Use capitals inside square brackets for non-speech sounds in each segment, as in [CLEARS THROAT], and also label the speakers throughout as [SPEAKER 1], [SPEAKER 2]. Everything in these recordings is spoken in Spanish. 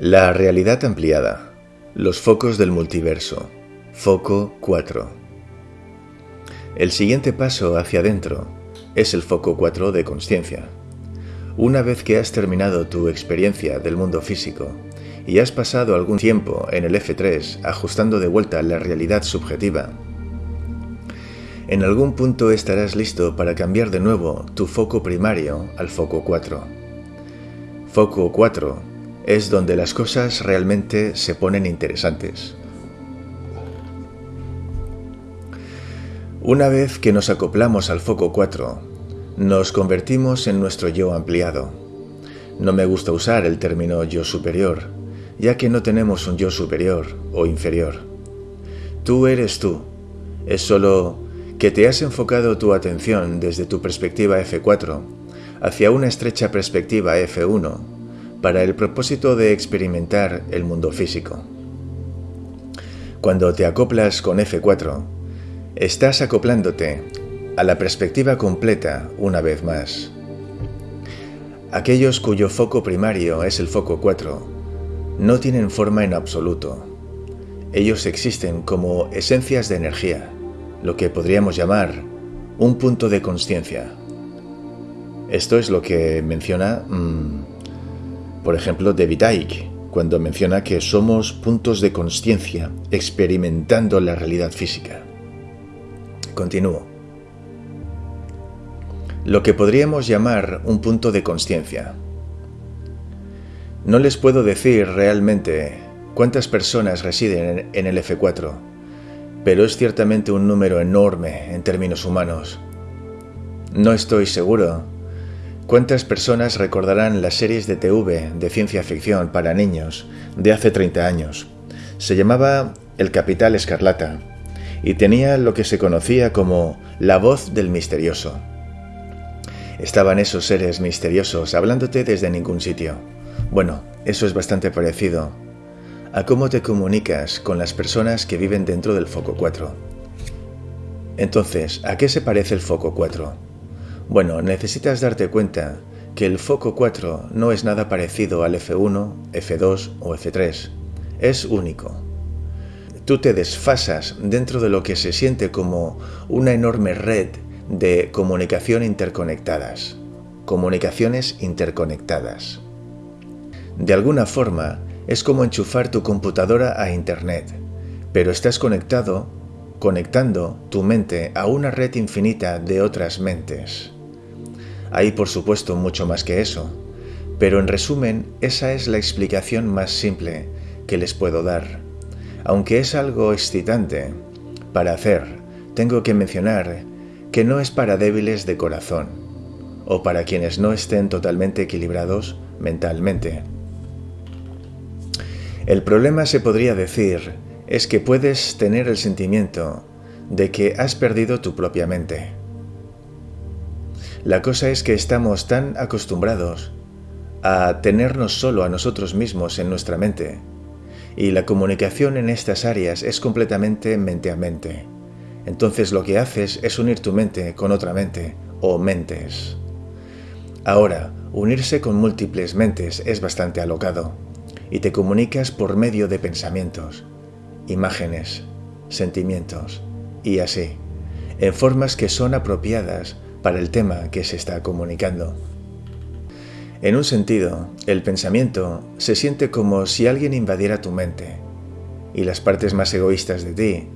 [SPEAKER 1] La realidad ampliada. Los focos del multiverso. Foco 4. El siguiente paso hacia adentro es el foco 4 de conciencia. Una vez que has terminado tu experiencia del mundo físico y has pasado algún tiempo en el F3 ajustando de vuelta la realidad subjetiva, en algún punto estarás listo para cambiar de nuevo tu foco primario al foco 4. Foco 4 es donde las cosas realmente se ponen interesantes. Una vez que nos acoplamos al foco 4, nos convertimos en nuestro yo ampliado. No me gusta usar el término yo superior, ya que no tenemos un yo superior o inferior. Tú eres tú. Es solo que te has enfocado tu atención desde tu perspectiva F4 hacia una estrecha perspectiva F1 para el propósito de experimentar el mundo físico. Cuando te acoplas con F4, estás acoplándote a la perspectiva completa una vez más. Aquellos cuyo foco primario es el foco 4 no tienen forma en absoluto. Ellos existen como esencias de energía, lo que podríamos llamar un punto de conciencia. Esto es lo que menciona mm, por ejemplo, David Icke, cuando menciona que somos puntos de conciencia experimentando la realidad física. Continúo. Lo que podríamos llamar un punto de conciencia. No les puedo decir realmente cuántas personas residen en el F4, pero es ciertamente un número enorme en términos humanos. No estoy seguro ¿Cuántas personas recordarán las series de TV de ciencia ficción para niños de hace 30 años? Se llamaba El Capital Escarlata y tenía lo que se conocía como la voz del misterioso. Estaban esos seres misteriosos hablándote desde ningún sitio. Bueno, eso es bastante parecido a cómo te comunicas con las personas que viven dentro del foco 4. Entonces, ¿a qué se parece el foco 4? Bueno, necesitas darte cuenta que el foco 4 no es nada parecido al F1, F2 o F3. Es único. Tú te desfasas dentro de lo que se siente como una enorme red de comunicación interconectadas. Comunicaciones interconectadas. De alguna forma, es como enchufar tu computadora a Internet, pero estás conectado, conectando tu mente a una red infinita de otras mentes. Hay por supuesto mucho más que eso, pero en resumen esa es la explicación más simple que les puedo dar. Aunque es algo excitante para hacer, tengo que mencionar que no es para débiles de corazón o para quienes no estén totalmente equilibrados mentalmente. El problema se podría decir es que puedes tener el sentimiento de que has perdido tu propia mente la cosa es que estamos tan acostumbrados a tenernos solo a nosotros mismos en nuestra mente, y la comunicación en estas áreas es completamente mente a mente. Entonces lo que haces es unir tu mente con otra mente, o mentes. Ahora, unirse con múltiples mentes es bastante alocado, y te comunicas por medio de pensamientos, imágenes, sentimientos, y así, en formas que son apropiadas para el tema que se está comunicando. En un sentido, el pensamiento se siente como si alguien invadiera tu mente, y las partes más egoístas de ti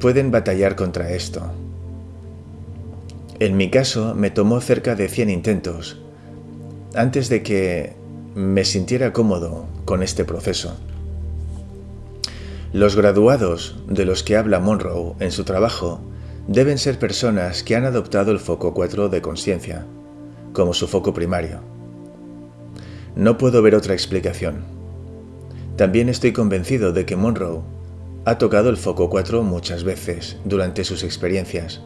[SPEAKER 1] pueden batallar contra esto. En mi caso, me tomó cerca de 100 intentos antes de que me sintiera cómodo con este proceso. Los graduados de los que habla Monroe en su trabajo deben ser personas que han adoptado el foco 4 de conciencia como su foco primario. No puedo ver otra explicación. También estoy convencido de que Monroe ha tocado el foco 4 muchas veces durante sus experiencias,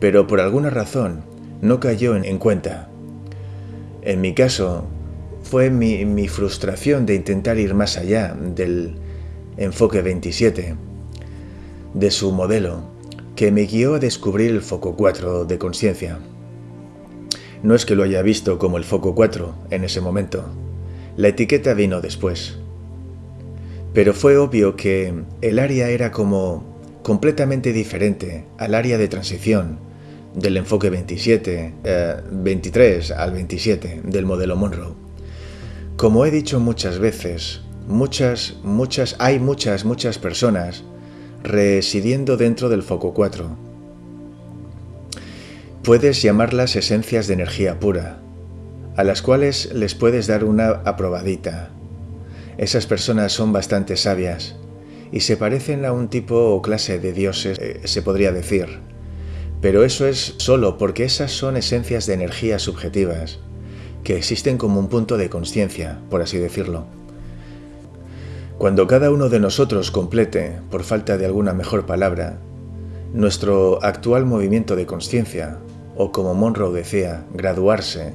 [SPEAKER 1] pero por alguna razón no cayó en cuenta. En mi caso, fue mi, mi frustración de intentar ir más allá del enfoque 27, de su modelo, que me guió a descubrir el foco 4 de conciencia. No es que lo haya visto como el foco 4 en ese momento. La etiqueta vino después. Pero fue obvio que el área era como completamente diferente al área de transición del enfoque 27, 23 eh, al 27 del modelo Monroe. Como he dicho muchas veces, muchas, muchas, hay muchas, muchas personas residiendo dentro del foco 4. Puedes llamarlas esencias de energía pura, a las cuales les puedes dar una aprobadita. Esas personas son bastante sabias y se parecen a un tipo o clase de dioses, eh, se podría decir. Pero eso es solo porque esas son esencias de energía subjetivas, que existen como un punto de conciencia, por así decirlo. Cuando cada uno de nosotros complete, por falta de alguna mejor palabra, nuestro actual movimiento de conciencia, o como Monroe decía, graduarse,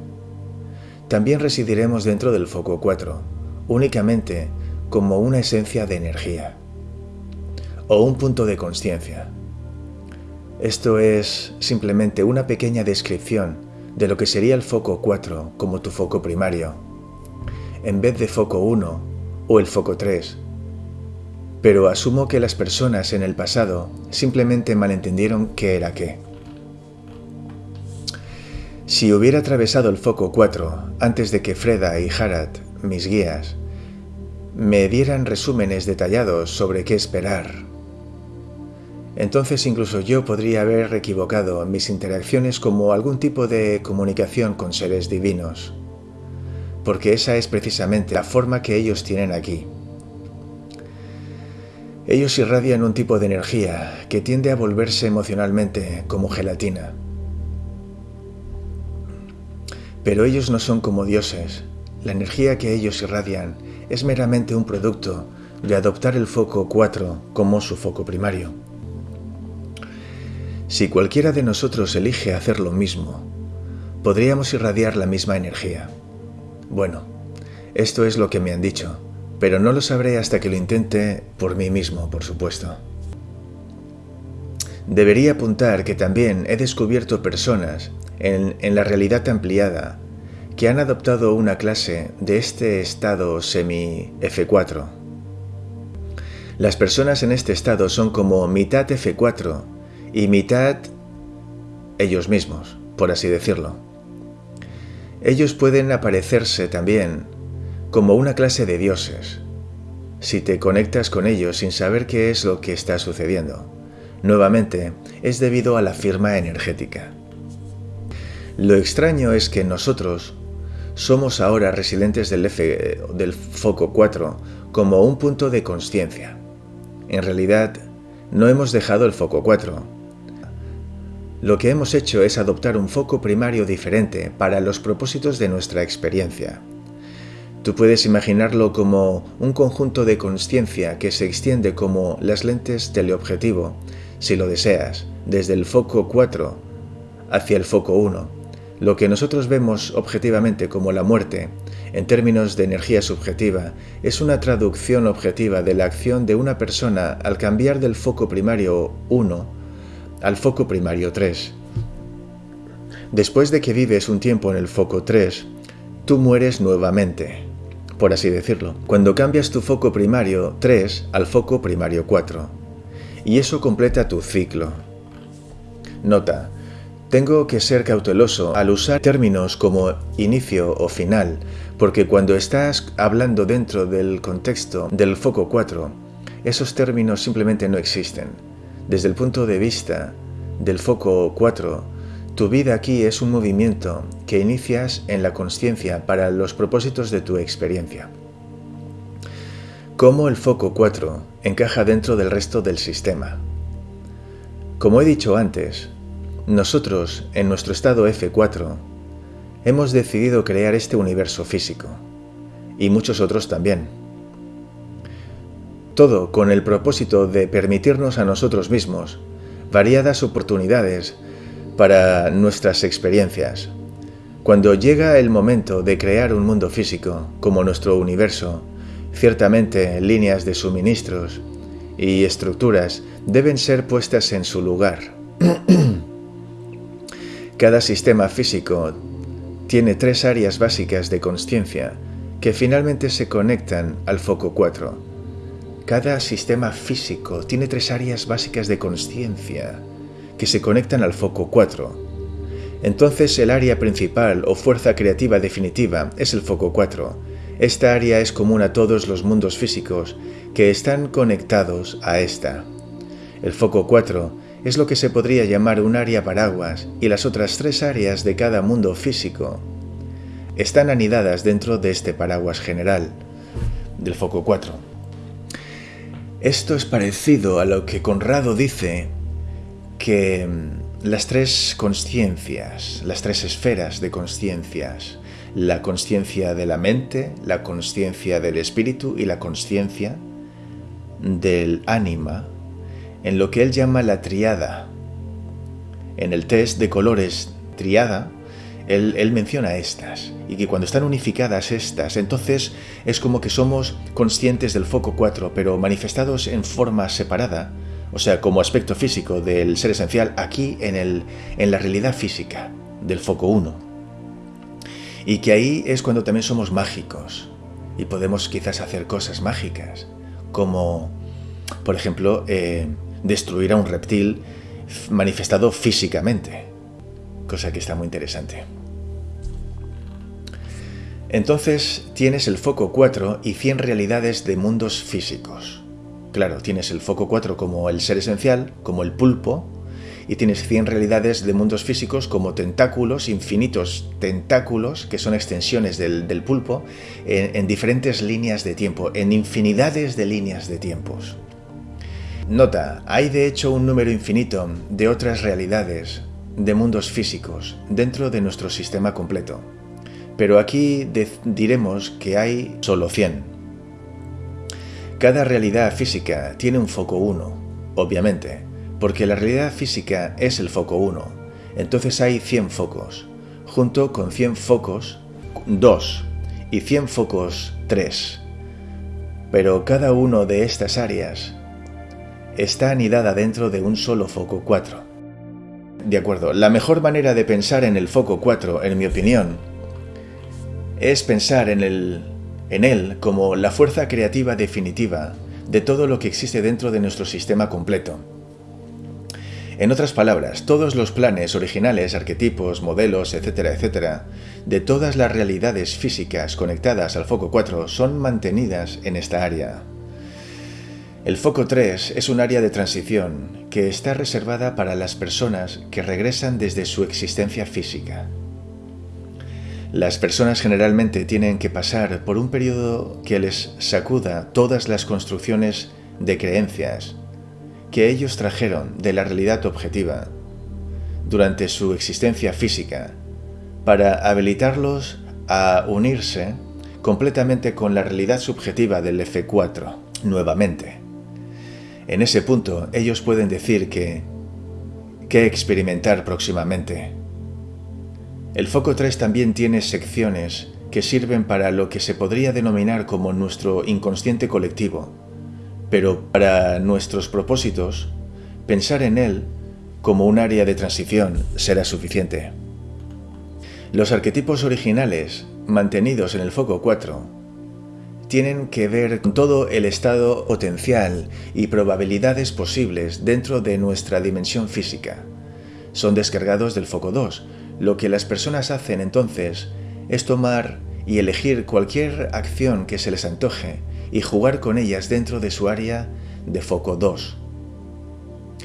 [SPEAKER 1] también residiremos dentro del foco 4, únicamente como una esencia de energía, o un punto de conciencia. Esto es simplemente una pequeña descripción de lo que sería el foco 4 como tu foco primario, en vez de foco 1 o el foco 3. Pero asumo que las personas en el pasado simplemente malentendieron qué era qué. Si hubiera atravesado el foco 4 antes de que Freda y Harad, mis guías, me dieran resúmenes detallados sobre qué esperar, entonces incluso yo podría haber equivocado mis interacciones como algún tipo de comunicación con seres divinos, porque esa es precisamente la forma que ellos tienen aquí. Ellos irradian un tipo de energía que tiende a volverse emocionalmente como gelatina. Pero ellos no son como dioses. La energía que ellos irradian es meramente un producto de adoptar el foco 4 como su foco primario. Si cualquiera de nosotros elige hacer lo mismo, podríamos irradiar la misma energía. Bueno, esto es lo que me han dicho, pero no lo sabré hasta que lo intente por mí mismo, por supuesto. Debería apuntar que también he descubierto personas en, la realidad ampliada que han adoptado una clase de este estado semi-F4. Las personas en este estado son como mitad F4 y mitad ellos mismos, por así decirlo. Ellos pueden aparecerse también como una clase de dioses, si te conectas con ellos sin saber qué es lo que está sucediendo. Nuevamente, es debido a la firma energética. Lo extraño es que nosotros somos ahora residentes del, foco 4 como un punto de conciencia. En realidad, no hemos dejado el foco 4, lo que hemos hecho es adoptar un foco primario diferente para los propósitos de nuestra experiencia. Tú puedes imaginarlo como un conjunto de conciencia que se extiende como las lentes teleobjetivo, si lo deseas, desde el foco 4 hacia el foco 1. Lo que nosotros vemos objetivamente como la muerte, en términos de energía subjetiva, es una traducción objetiva de la acción de una persona al cambiar del foco primario 1 al foco primario 3. Después de que vives un tiempo en el foco 3, tú mueres nuevamente, por así decirlo, cuando cambias tu foco primario 3 al foco primario 4. Y eso completa tu ciclo. Nota, tengo que ser cauteloso al usar términos como inicio o final, porque cuando estás hablando dentro del contexto del foco 4, esos términos simplemente no existen. Desde el punto de vista del foco 4, tu vida aquí es un movimiento que inicias en la conciencia para los propósitos de tu experiencia. ¿Cómo el foco 4 encaja dentro del resto del sistema? Como he dicho antes, nosotros, en nuestro estado F4, hemos decidido crear este universo físico, y muchos otros también. Todo con el propósito de permitirnos a nosotros mismos variadas oportunidades para nuestras experiencias. Cuando llega el momento de crear un mundo físico como nuestro universo, ciertamente líneas de suministros y estructuras deben ser puestas en su lugar. [CLEARS THROAT] Cada sistema físico tiene tres áreas básicas de conciencia que finalmente se conectan al foco 4 Cada sistema físico tiene tres áreas básicas de conciencia que se conectan al foco 4. Entonces el área principal o fuerza creativa definitiva es el foco 4. Esta área es común a todos los mundos físicos que están conectados a esta. El foco 4 es lo que se podría llamar un área paraguas y las otras tres áreas de cada mundo físico están anidadas dentro de este paraguas general del foco 4. Esto es parecido a lo que Conrado dice que mm, las tres conciencias, las tres esferas de conciencias, la conciencia de la mente, la conciencia del espíritu y la conciencia del ánima, en lo que él llama la triada. En el test de colores triada, él, menciona estas, y que cuando están unificadas estas, entonces es como que somos conscientes del foco 4, pero manifestados en forma separada, o sea, como aspecto físico del ser esencial aquí en, el, en la realidad física del foco 1. Y que ahí es cuando también somos mágicos y podemos quizás hacer cosas mágicas, como, por ejemplo, eh, destruir a un reptil manifestado físicamente, cosa que está muy interesante. Entonces tienes el foco 4 y 100 realidades de mundos físicos. Claro, tienes el foco 4 como el ser esencial, como el pulpo, y tienes 100 realidades de mundos físicos como tentáculos, infinitos tentáculos, que son extensiones del, pulpo, en, en diferentes líneas de tiempo, en infinidades de líneas de tiempos. Nota, hay de hecho un número infinito de otras realidades, de mundos físicos, dentro de nuestro sistema completo pero aquí diremos que hay solo 100. Cada realidad física tiene un foco 1, obviamente, porque la realidad física es el foco 1. Entonces hay 100 focos, junto con 100 focos 2 y 100 focos 3. Pero cada uno de estas áreas está anidada dentro de un solo foco 4. De acuerdo, la mejor manera de pensar en el foco 4, en mi opinión, es pensar en, él como la fuerza creativa definitiva de todo lo que existe dentro de nuestro sistema completo. En otras palabras, todos los planes originales, arquetipos, modelos, etcétera, etcétera, de todas las realidades físicas conectadas al foco 4 son mantenidas en esta área. El foco 3 es un área de transición que está reservada para las personas que regresan desde su existencia física. Las personas generalmente tienen que pasar por un periodo que les sacuda todas las construcciones de creencias que ellos trajeron de la realidad objetiva durante su existencia física para habilitarlos a unirse completamente con la realidad subjetiva del F4 nuevamente. En ese punto ellos pueden decir que que experimentar próximamente el foco 3 también tiene secciones que sirven para lo que se podría denominar como nuestro inconsciente colectivo, pero para nuestros propósitos, pensar en él como un área de transición será suficiente. Los arquetipos originales, mantenidos en el foco 4, tienen que ver con todo el estado potencial y probabilidades posibles dentro de nuestra dimensión física. Son descargados del foco 2, lo que las personas hacen entonces es tomar y elegir cualquier acción que se les antoje y jugar con ellas dentro de su área de foco 2.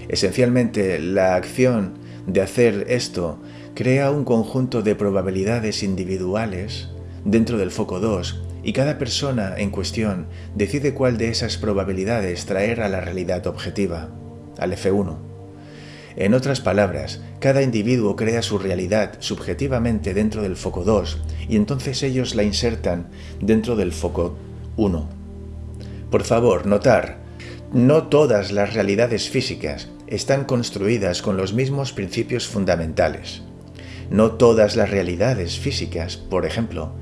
[SPEAKER 1] Esencialmente, la acción de hacer esto crea un conjunto de probabilidades individuales dentro del foco 2 y cada persona en cuestión decide cuál de esas probabilidades traer a la realidad objetiva, al F1. En otras palabras, cada individuo crea su realidad subjetivamente dentro del foco 2 y entonces ellos la insertan dentro del foco 1. Por favor, notar, no todas las realidades físicas están construidas con los mismos principios fundamentales. No todas las realidades físicas, por ejemplo,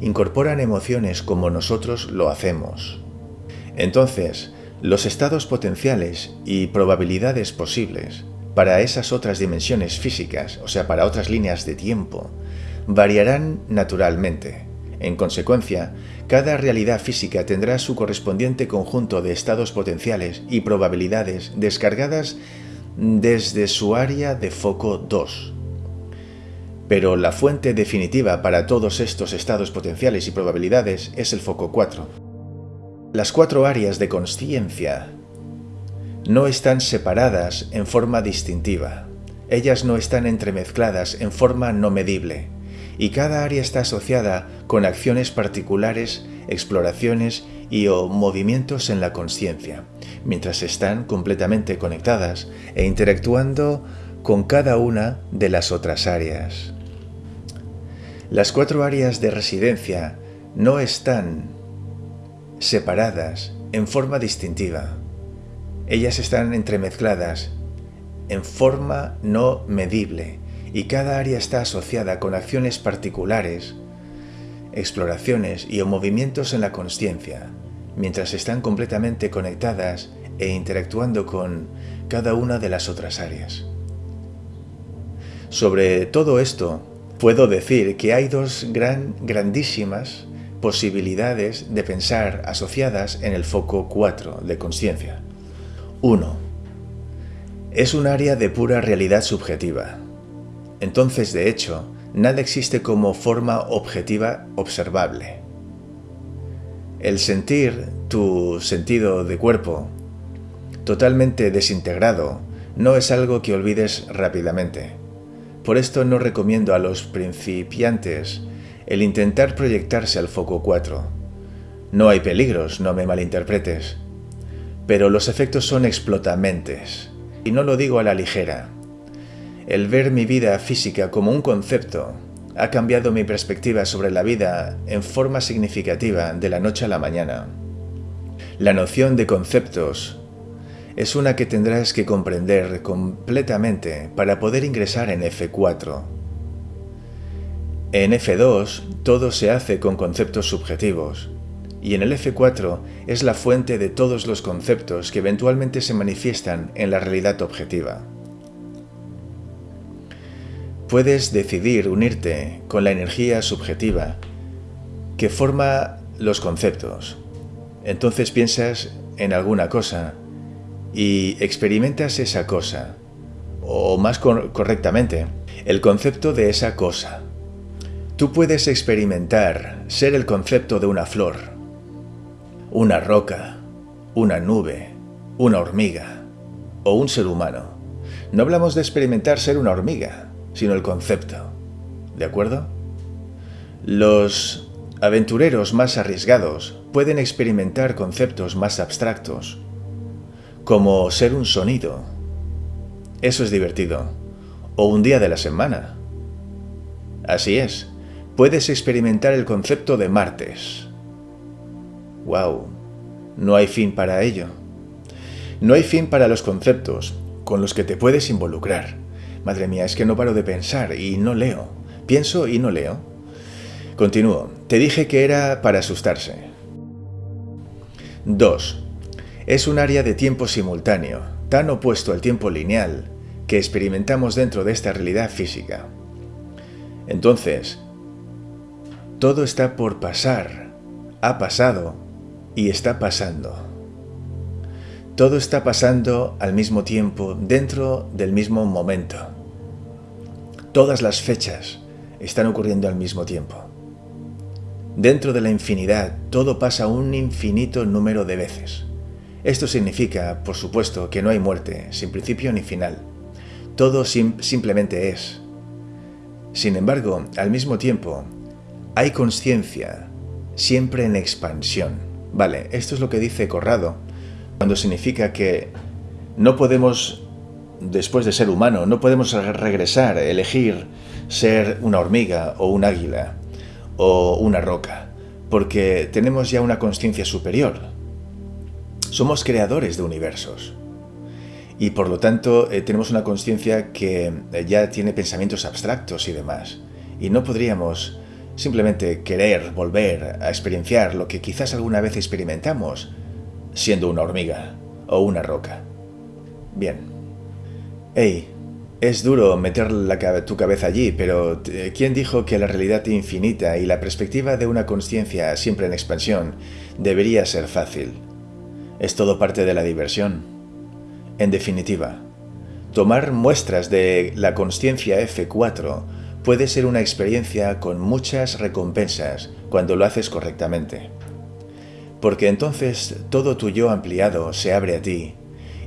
[SPEAKER 1] incorporan emociones como nosotros lo hacemos. Entonces, los estados potenciales y probabilidades posibles para esas otras dimensiones físicas, o sea, para otras líneas de tiempo, variarán naturalmente. En consecuencia, cada realidad física tendrá su correspondiente conjunto de estados potenciales y probabilidades descargadas desde su área de foco 2. Pero la fuente definitiva para todos estos estados potenciales y probabilidades es el foco 4. Las cuatro áreas de conciencia no están separadas en forma distintiva. Ellas no están entremezcladas en forma no medible y cada área está asociada con acciones particulares, exploraciones y o movimientos en la conciencia, mientras están completamente conectadas e interactuando con cada una de las otras áreas. Las cuatro áreas de residencia no están separadas en forma distintiva. Ellas están entremezcladas en forma no medible y cada área está asociada con acciones particulares, exploraciones y o movimientos en la conciencia, mientras están completamente conectadas e interactuando con cada una de las otras áreas. Sobre todo esto, puedo decir que hay dos gran, grandísimas posibilidades de pensar asociadas en el foco 4 de conciencia. 1. Es un área de pura realidad subjetiva, entonces de hecho, nada existe como forma objetiva observable. El sentir tu sentido de cuerpo totalmente desintegrado no es algo que olvides rápidamente. Por esto no recomiendo a los principiantes el intentar proyectarse al foco 4. No hay peligros, no me malinterpretes. Pero los efectos son explotamentes. Y no lo digo a la ligera. El ver mi vida física como un concepto ha cambiado mi perspectiva sobre la vida en forma significativa de la noche a la mañana. La noción de conceptos es una que tendrás que comprender completamente para poder ingresar en F4. En F2 todo se hace con conceptos subjetivos, y en el F4 es la fuente de todos los conceptos que eventualmente se manifiestan en la realidad objetiva puedes decidir unirte con la energía subjetiva que forma los conceptos. Entonces piensas en alguna cosa y experimentas esa cosa, o más correctamente, el concepto de esa cosa. Tú puedes experimentar ser el concepto de una flor, una roca, una nube, una hormiga o un ser humano. No hablamos de experimentar ser una hormiga, sino el concepto. ¿De acuerdo? Los aventureros más arriesgados pueden experimentar conceptos más abstractos, como ser un sonido. Eso es divertido. O un día de la semana. Así es, puedes experimentar el concepto de martes. ¡Wow! No hay fin para ello. No hay fin para los conceptos con los que te puedes involucrar. Madre mía, es que no paro de pensar y no leo. Pienso y no leo. Continúo. Te dije que era para asustarse. 2. Es un área de tiempo simultáneo, tan opuesto al tiempo lineal, que experimentamos dentro de esta realidad física. Entonces, todo está por pasar, ha pasado y está pasando. Todo está pasando al mismo tiempo dentro del mismo momento. Todas las fechas están ocurriendo al mismo tiempo. Dentro de la infinidad, todo pasa un infinito número de veces. Esto significa, por supuesto, que no hay muerte, sin principio ni final. Todo simplemente es. Sin embargo, al mismo tiempo, hay conciencia, siempre en expansión. Vale, esto es lo que dice Corrado, cuando significa que no podemos después de ser humano. No podemos regresar, elegir ser una hormiga o un águila o una roca, porque tenemos ya una conciencia superior. Somos creadores de universos y por lo tanto eh, tenemos una conciencia que eh, ya tiene pensamientos abstractos y demás. Y no podríamos simplemente querer volver a experienciar lo que quizás alguna vez experimentamos siendo una hormiga o una roca. Bien, Hey, Es duro meter tu cabeza allí, pero eh, ¿quién dijo que la realidad infinita y la perspectiva de una conciencia siempre en expansión debería ser fácil? Es todo parte de la diversión. En definitiva, tomar muestras de la conciencia F4 puede ser una experiencia con muchas recompensas cuando lo haces correctamente. Porque entonces todo tu yo ampliado se abre a ti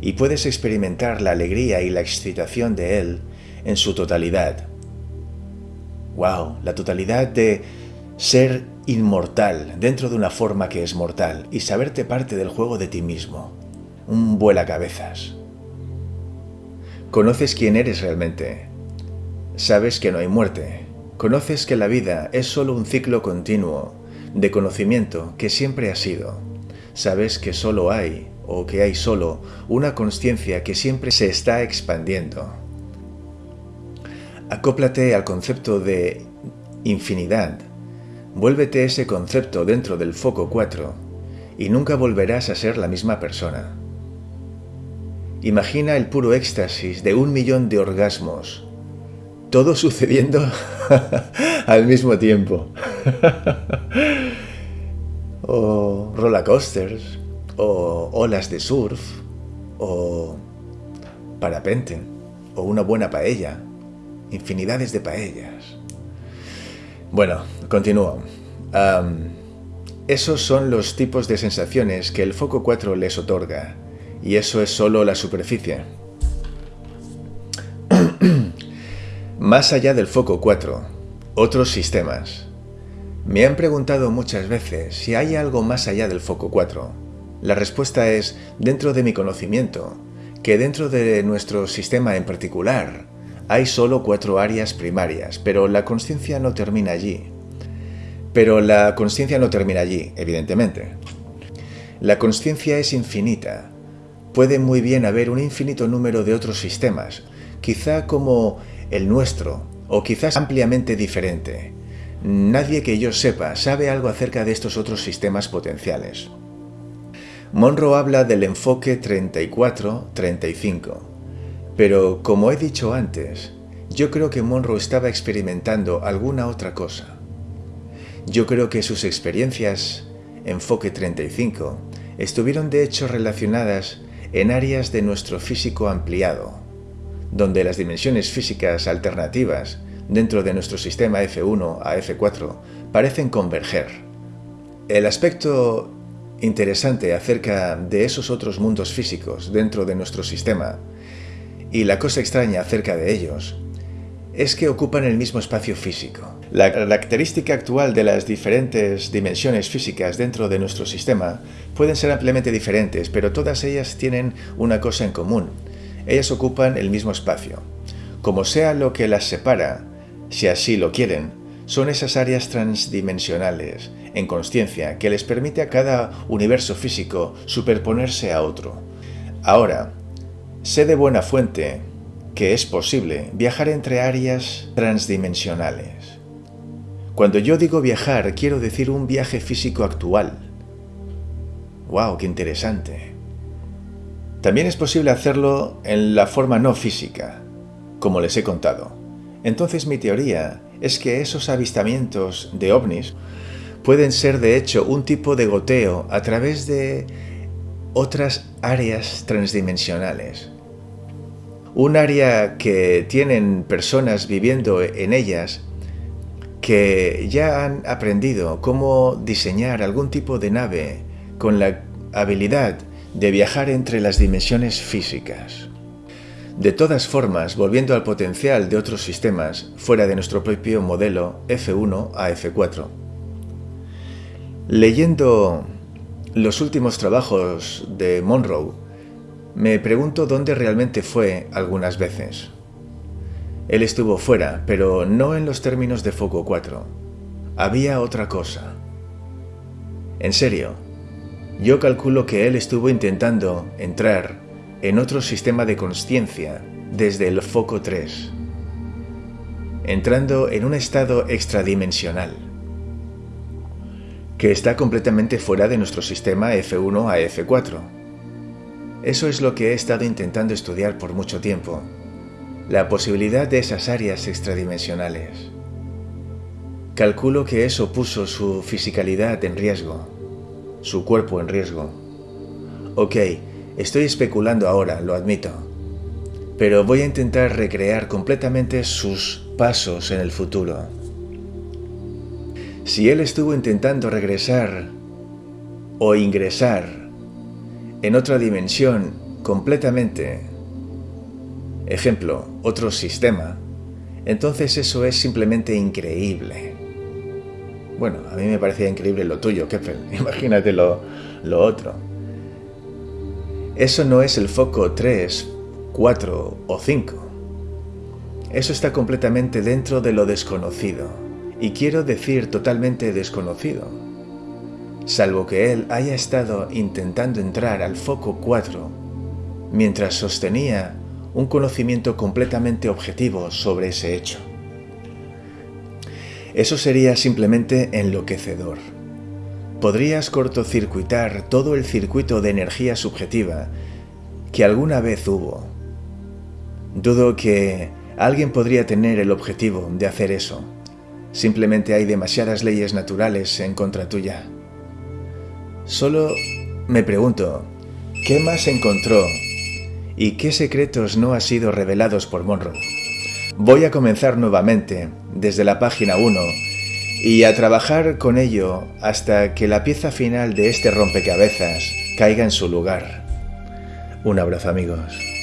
[SPEAKER 1] y puedes experimentar la alegría y la excitación de él en su totalidad. ¡Wow! La totalidad de ser inmortal dentro de una forma que es mortal y saberte parte del juego de ti mismo. Un vuela cabezas. Conoces quién eres realmente. Sabes que no hay muerte. Conoces que la vida es solo un ciclo continuo de conocimiento que siempre ha sido. Sabes que solo hay o que hay solo una conciencia que siempre se está expandiendo. Acóplate al concepto de infinidad. Vuélvete ese concepto dentro del foco 4 y nunca volverás a ser la misma persona. Imagina el puro éxtasis de un millón de orgasmos, todo sucediendo [LAUGHS] al mismo tiempo. [LAUGHS] o roller coasters, o olas de surf, o parapente, o una buena paella, infinidades de paellas. Bueno, continúo. esos son los tipos de sensaciones que el foco 4 les otorga, y eso es solo la superficie. Más allá del foco 4, otros sistemas. Me han preguntado muchas veces si hay algo más allá del foco 4 la respuesta es dentro de mi conocimiento, que dentro de nuestro sistema en particular hay solo cuatro áreas primarias, pero la conciencia no termina allí. Pero la conciencia no termina allí, evidentemente. La conciencia es infinita. Puede muy bien haber un infinito número de otros sistemas, quizá como el nuestro, o quizás ampliamente diferente. Nadie que yo sepa sabe algo acerca de estos otros sistemas potenciales. Monroe habla del enfoque 34-35, pero como he dicho antes, yo creo que Monroe estaba experimentando alguna otra cosa. Yo creo que sus experiencias, enfoque 35, estuvieron de hecho relacionadas en áreas de nuestro físico ampliado, donde las dimensiones físicas alternativas dentro de nuestro sistema F1 a F4 parecen converger. El aspecto interesante acerca de esos otros mundos físicos dentro de nuestro sistema, y la cosa extraña acerca de ellos, es que ocupan el mismo espacio físico. La característica actual de las diferentes dimensiones físicas dentro de nuestro sistema pueden ser ampliamente diferentes, pero todas ellas tienen una cosa en común. Ellas ocupan el mismo espacio. Como sea lo que las separa, si así lo quieren, son esas áreas transdimensionales, en conciencia, que les permite a cada universo físico superponerse a otro. Ahora, sé de buena fuente que es posible viajar entre áreas transdimensionales. Cuando yo digo viajar, quiero decir un viaje físico actual. ¡Wow! ¡Qué interesante! También es posible hacerlo en la forma no física, como les he contado. Entonces mi teoría es que esos avistamientos de ovnis pueden ser de hecho un tipo de goteo a través de otras áreas transdimensionales. Un área que tienen personas viviendo en ellas que ya han aprendido cómo diseñar algún tipo de nave con la habilidad de viajar entre las dimensiones físicas. De todas formas, volviendo al potencial de otros sistemas fuera de nuestro propio modelo F1 a F4. Leyendo los últimos trabajos de Monroe, me pregunto dónde realmente fue algunas veces. Él estuvo fuera, pero no en los términos de Foco 4. Había otra cosa. En serio, yo calculo que él estuvo intentando entrar en otro sistema de conciencia desde el foco 3, entrando en un estado extradimensional, que está completamente fuera de nuestro sistema F1 a F4. Eso es lo que he estado intentando estudiar por mucho tiempo, la posibilidad de esas áreas extradimensionales. Calculo que eso puso su fisicalidad en riesgo, su cuerpo en riesgo. Ok, estoy especulando ahora, lo admito, pero voy a intentar recrear completamente sus pasos en el futuro. Si él estuvo intentando regresar o ingresar en otra dimensión completamente, ejemplo, otro sistema, entonces eso es simplemente increíble. Bueno, a mí me parecía increíble lo tuyo, [LAUGHS] Kepler. Imagínate lo, lo otro. Eso no es el foco 3 4 o 5. Eso está completamente dentro de lo desconocido, y quiero decir totalmente desconocido, salvo que él haya estado intentando entrar al foco 4 mientras sostenía un conocimiento completamente objetivo sobre ese hecho. Eso sería simplemente enloquecedor. Podrías cortocircuitar todo el circuito de energía subjetiva que alguna vez hubo Dudo que alguien podría tener el objetivo de hacer eso. Simplemente hay demasiadas leyes naturales en contra tuya. Solo me pregunto, ¿qué más encontró y qué secretos no han sido revelados por Monroe? Voy a comenzar nuevamente desde la página 1 y a trabajar con ello hasta que la pieza final de este rompecabezas caiga en su lugar. Un abrazo amigos.